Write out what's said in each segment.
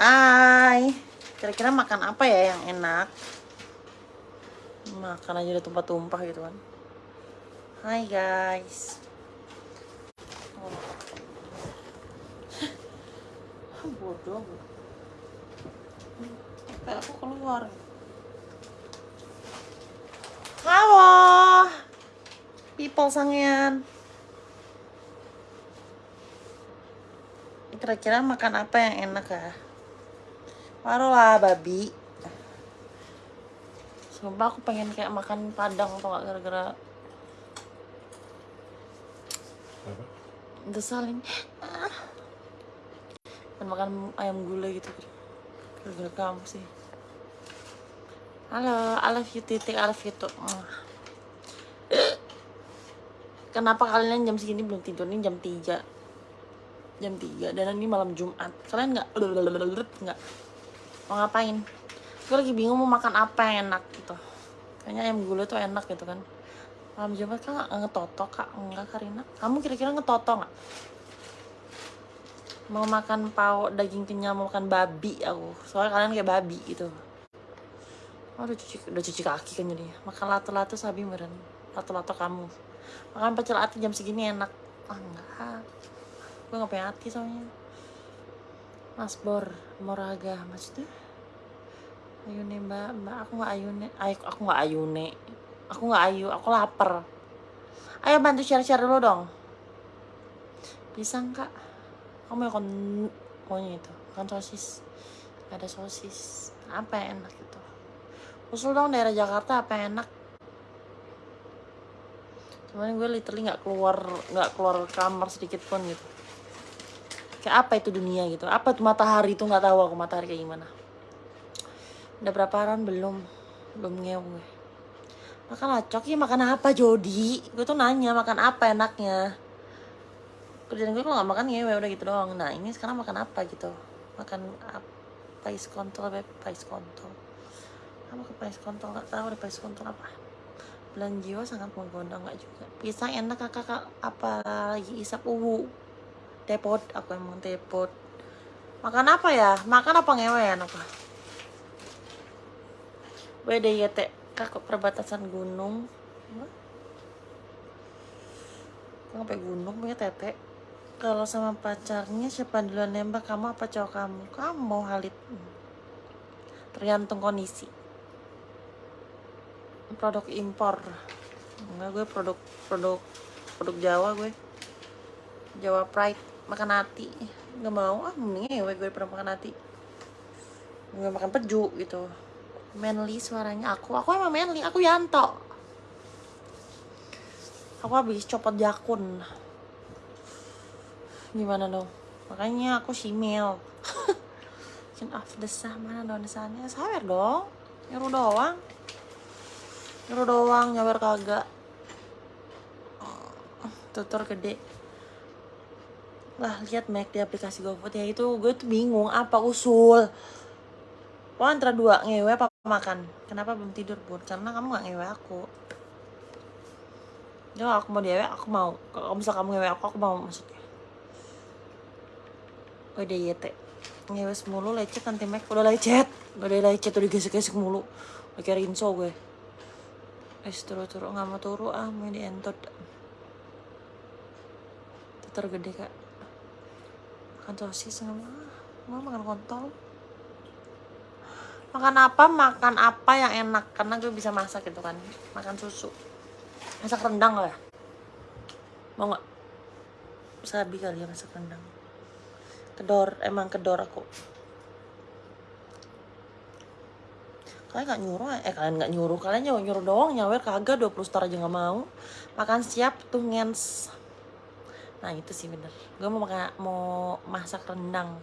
Hai. Kira-kira makan apa ya yang enak? Makan aja udah tumpah-tumpah gitu kan. Hai guys. Oh. Bodoh. Aku keluar. Halo. People sangian. Kira-kira makan apa yang enak ya? Baru lah babi. Sumpah aku pengen kayak makan padang atau gak gara-gara Apa? desalin. Dan makan ayam gulai gitu. Gara-gara kamu sih. Halo, I love you titik, I love you tuh. Kenapa kalian jam segini belum tidur? Ini jam 3 Jam 3 Dan ini malam Jumat Kalian nggak nggak Mau ngapain? Gue lagi bingung mau makan apa yang enak gitu. Kayaknya ayam gulai tuh enak gitu kan. Malam Jumat kan nggak ngetoto kak? Enggak Karina. Kamu kira-kira ngetoto nggak? Mau makan pau daging kenyal Mau makan babi aku. Soalnya kalian kayak babi gitu. Oh, udah cuci, udah cuci kaki kan jadinya. Makan lato-lato sabi meren. Lato-lato kamu. Makan pecel ati jam segini enak. Ah enggak Gue gak punya hati soalnya Mas Bor Moraga Maksudnya? Ayune mbak. Mbak aku gak ayune. Ay, Aku gak ayune. Aku gak ayu Aku lapar. Ayo bantu share-share dulu dong. Pisang kak Kamu mau kon itu Makan sosis. Ada sosis. Apa yang enak gitu Usul dong daerah Jakarta apa yang enak? Cuman gue literally nggak keluar nggak keluar kamar sedikit pun gitu. Kayak apa itu dunia gitu? Apa tuh matahari itu nggak tahu aku matahari kayak gimana. Udah berapa hari belum belum ngew gue. Makan lacok ya makan apa Jody? Gue tuh nanya makan apa enaknya. Kerjaan gue kalau nggak makan ngewe udah gitu doang. Nah ini sekarang makan apa gitu? Makan apa? Pais kontol, beb. Pais kontol. Apa ke pais kontol? Nggak tahu deh pais kontol apa bulan jiwa sangat menggoda nggak juga pisang enak kakak kak apalagi isap uwu tepot aku emang tepot. Makan apa ya? Makan apa ngewe ya apa WDYT kakak perbatasan gunung? Sampai gunung punya tete kalau sama pacarnya siapa duluan nembak? Kamu apa cowok kamu? Kamu Halid tergantung kondisi. Produk impor. Enggak gue produk produk produk Jawa gue. Jawa Pride makan hati. Nggak mau ah ngewe gue pernah makan hati. Nggak makan peju gitu. Manly suaranya. Aku aku emang manly. Aku Yanto. Aku habis copot jakun. Gimana dong? Makanya aku simil Kin off desah mana dong desahnya sawer dong. Nyuruh doang. Nyuruh doang, nyawer kagak. Tutor gede. Lah, lihat Mac di aplikasi GoFood ya itu gue tuh bingung apa usul. Lo antara dua ngewe apa makan? Kenapa belum tidur bun? Karena kamu gak ngewe aku. Ya aku mau diewe aku mau. Kalau misal kamu ngewe aku aku mau maksudnya. Udah YT. Ngewe mulu lecet nanti Mac udah lecet. Udah lecet udah gesek-gesek mulu. Kayak Rinso gue. Es turu-turu nggak mau turu ah mau di entot Teter gede kak Makan sosis mau Mau makan kontol? Makan apa, makan apa yang enak? Karena gue bisa masak gitu kan. Makan susu. Masak rendang lah Mau nggak? Sabi kali ya masak rendang. Kedor, emang kedor aku. Kalian nggak nyuruh eh kalian nggak nyuruh. Kalian nyuruh nyuruh doang nyawer kagak. 20 star aja nggak mau. Makan siap tuh ngens nah itu sih bener. Gue mau makan mau masak rendang.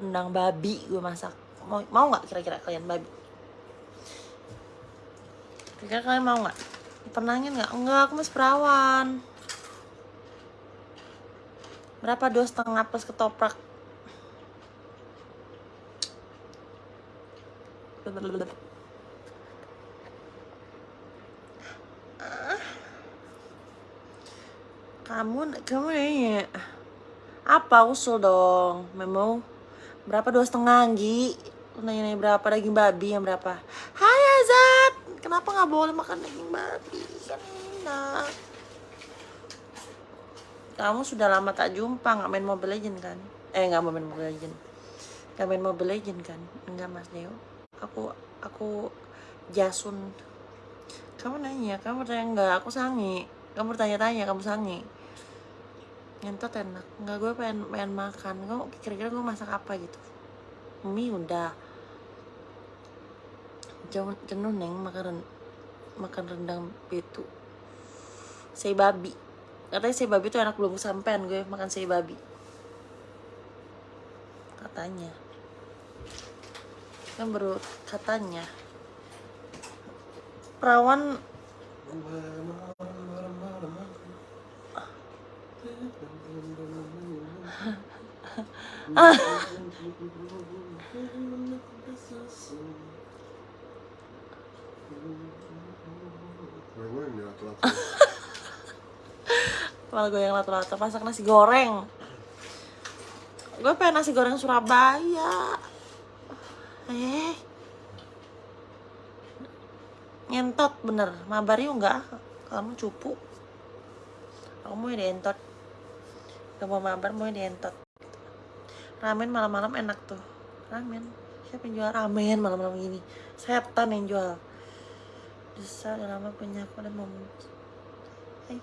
Rendang babi gue masak. Mau mau nggak kira-kira kalian babi? Kira-kira kalian mau nggak? Pernahnya nggak? Enggak aku masih perawan. Berapa dua setengah plus ketoprak kamu kamu nanya apa usul dong memo Berapa dua setengah Gi? Lu nanya-nanya berapa daging babi yang berapa? Hai Azat, kenapa nggak boleh makan daging babi? Kan enak. Kamu sudah lama tak jumpa nggak main Mobile Legend kan? Eh nggak main Mobile Legend. Nggak main Mobile Legend kan? Enggak Mas Deo. Aku aku Jasun. Kamu nanya, kamu bertanya enggak? Aku sangi. Kamu bertanya-tanya, kamu sangi. Ngentot enak. Enggak gue pengen pengen makan. Gue kira-kira gue masak apa gitu? Mie udah. Jenuh neng makan ren- makan rendang itu. Sei babi. Katanya sei babi tuh enak belum kesampean gue makan sei babi. Katanya. Kan baru katanya. Perawan Telat malah gue yang lato-lato masak nasi goreng. Gue pengen nasi goreng Surabaya. Eh. Ngentot bener. Mabar yuk enggak? Kamu cupu. Aku mau dientot gak mau mabar mau dientot ramen malam-malam enak tuh. Ramen. Siapa yang jual ramen malam-malam gini? Setan yang jual. Desa udah lama punya aku dan mau Hai.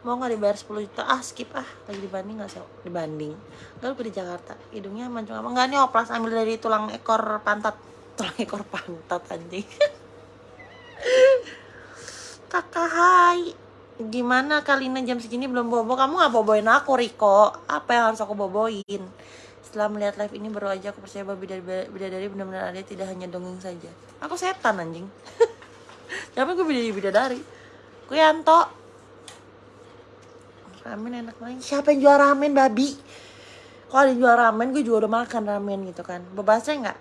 mau nggak dibayar 10 juta? Ah skip. Ah lagi dibanding nggak sih? Dibanding. Nggak gue di Jakarta. Hidungnya mancung apa? Nggak nih oplas ambil dari tulang ekor pantat. Tulang ekor pantat anjing kakak hai. Gimana Kalina jam segini belum bobo? Kamu nggak boboin aku Riko. Apa yang harus aku boboin? Setelah melihat live ini baru aja aku percaya bahwa bidadari, benar-benar ada tidak hanya dongeng saja. Aku setan anjing. Siapa gue bidadari bidadari? Gue ramen enak banget. Siapa yang jual ramen babi? Kalau ada yang jual ramen? Gue juga udah makan ramen gitu kan. Bebasnya nggak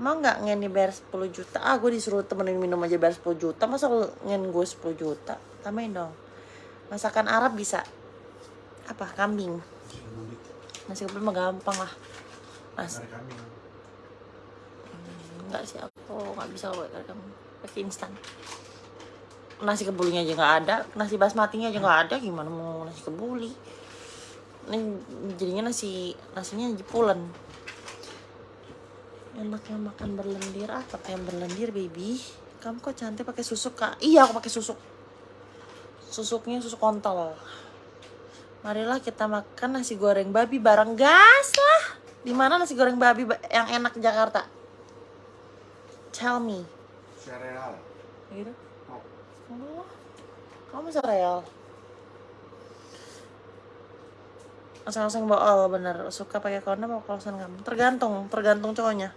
mau nggak ngen bayar 10 juta. Ah gue disuruh temenin minum aja bayar 10 juta. Masa lu ngen gue 10 juta? Tambahin dong. Masakan Arab bisa. Apa? Kambing? Nasi kebuli mah gampang lah. Mas. Nggak sih aku nggak bisa pakai kamu pakai instan. Nasi kebulinya aja nggak ada. Nasi basmatinya aja nggak ada. Gimana mau nasi kebuli? Ini jadinya nasi nasinya jepulen enaknya makan berlendir. Ah yang berlendir baby. Kamu kok cantik pakai susuk kak? Iya aku pakai susuk. Susuknya susuk kontol. Marilah kita makan nasi goreng babi bareng. Gas lah. Di mana nasi goreng babi ba- yang enak di Jakarta? Tell me. Sereal. Gitu Oh. Oh, kamu sereal. Oseng-oseng bool bener. Suka pakai kondom apa kolosan kamu? Tergantung, tergantung cowoknya.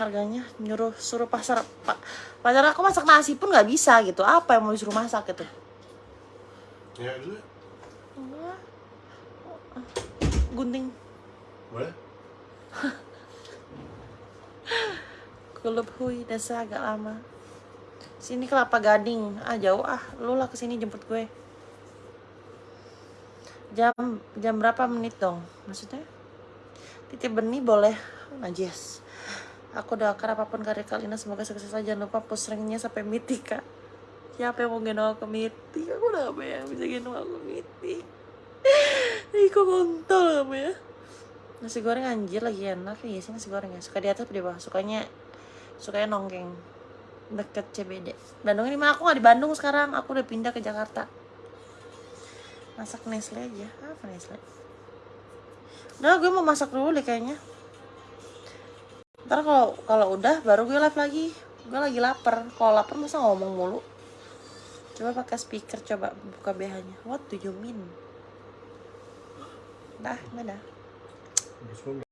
Harganya nyuruh suruh pasar pak pacar aku masak nasi pun nggak bisa gitu. Apa yang mau disuruh masak gitu? Ya dulu Enggak. Gunting Boleh? Kulup hui desa agak lama. Sini kelapa gading. Ah jauh ah. Lu lah ke sini jemput gue. Jam jam berapa menit dong? Maksudnya? Titip benih boleh. Najis. Aku doakan apa pun karya Kalina semoga sukses saja. Jangan lupa push ranknya sampai mitik kak. Siapa yang mau gendong aku ke mitik? Aku udah apa yang bisa gendong aku mitik? Ih kok kontol kamu ya? Nasi goreng anjir lagi enak ya sih nasi goreng ya. Suka di atas di bawah? Sukanya sukanya nongkrong deket CBD. Bandungnya di mana? Aku nggak di Bandung sekarang. Aku udah pindah ke Jakarta. Masak Nestle aja. Apa Nestle? Udah, gue mau masak dulu deh kayaknya. Ntar kalau kalau udah baru gue live lagi. Gue lagi lapar. Kalau lapar masa ngomong mulu. Coba pakai speaker, coba buka BH-nya. What do you mean? Dah. Terus